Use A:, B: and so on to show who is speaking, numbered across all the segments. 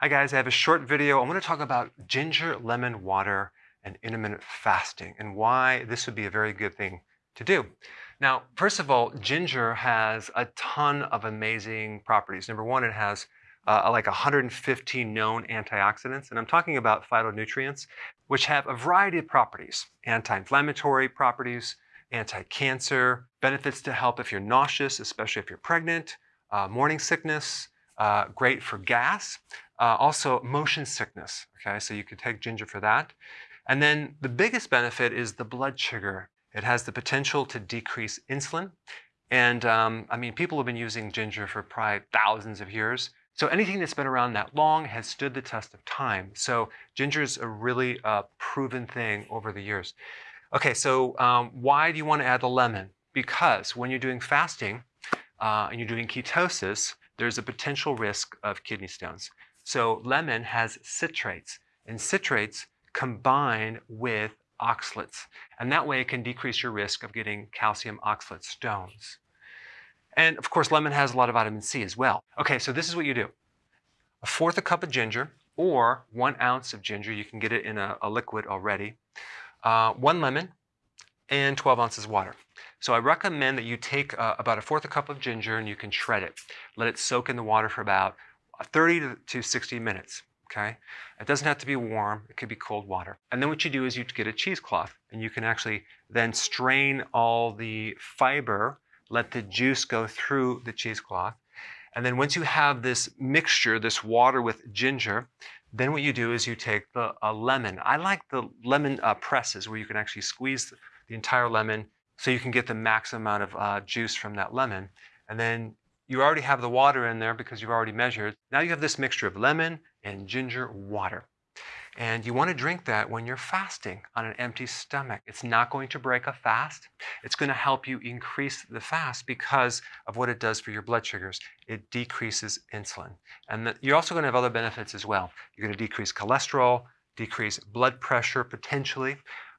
A: Hi guys, I have a short video. I'm going to talk about ginger lemon water and intermittent fasting and why this would be a very good thing to do. Now, first of all, ginger has a ton of amazing properties. Number one, it has uh, like 115 known antioxidants, and I'm talking about phytonutrients, which have a variety of properties. Anti-inflammatory properties, anti-cancer, benefits to help if you're nauseous, especially if you're pregnant, uh, morning sickness, uh, great for gas, uh, also motion sickness, okay, so you could take ginger for that. And then the biggest benefit is the blood sugar. It has the potential to decrease insulin. And um, I mean, people have been using ginger for probably thousands of years. So anything that's been around that long has stood the test of time. So ginger is a really uh, proven thing over the years. Okay, so um, why do you want to add the lemon? Because when you're doing fasting uh, and you're doing ketosis, there's a potential risk of kidney stones. So lemon has citrates, and citrates combine with oxalates. And that way it can decrease your risk of getting calcium oxalate stones. And of course, lemon has a lot of vitamin C as well. Okay, so this is what you do. A fourth a cup of ginger or one ounce of ginger. You can get it in a, a liquid already. Uh, one lemon and 12 ounces of water. So I recommend that you take uh, about a fourth a cup of ginger and you can shred it. Let it soak in the water for about 30 to 60 minutes. Okay, it doesn't have to be warm, it could be cold water. And then what you do is you get a cheesecloth and you can actually then strain all the fiber, let the juice go through the cheesecloth. And then once you have this mixture, this water with ginger, then what you do is you take the a lemon. I like the lemon uh, presses where you can actually squeeze the entire lemon so you can get the max amount of uh, juice from that lemon. And then you already have the water in there because you've already measured. Now you have this mixture of lemon and ginger water. And you want to drink that when you're fasting on an empty stomach. It's not going to break a fast. It's going to help you increase the fast because of what it does for your blood sugars. It decreases insulin. And you're also going to have other benefits as well. You're going to decrease cholesterol, decrease blood pressure potentially.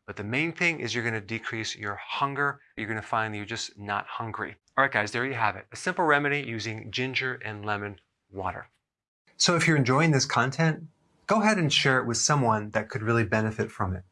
A: But the main thing is you're going to decrease your hunger. You're going to find that you're just not hungry. All right, guys, there you have it. A simple remedy using ginger and lemon water. So if you're enjoying this content, go ahead and share it with someone that could really benefit from it.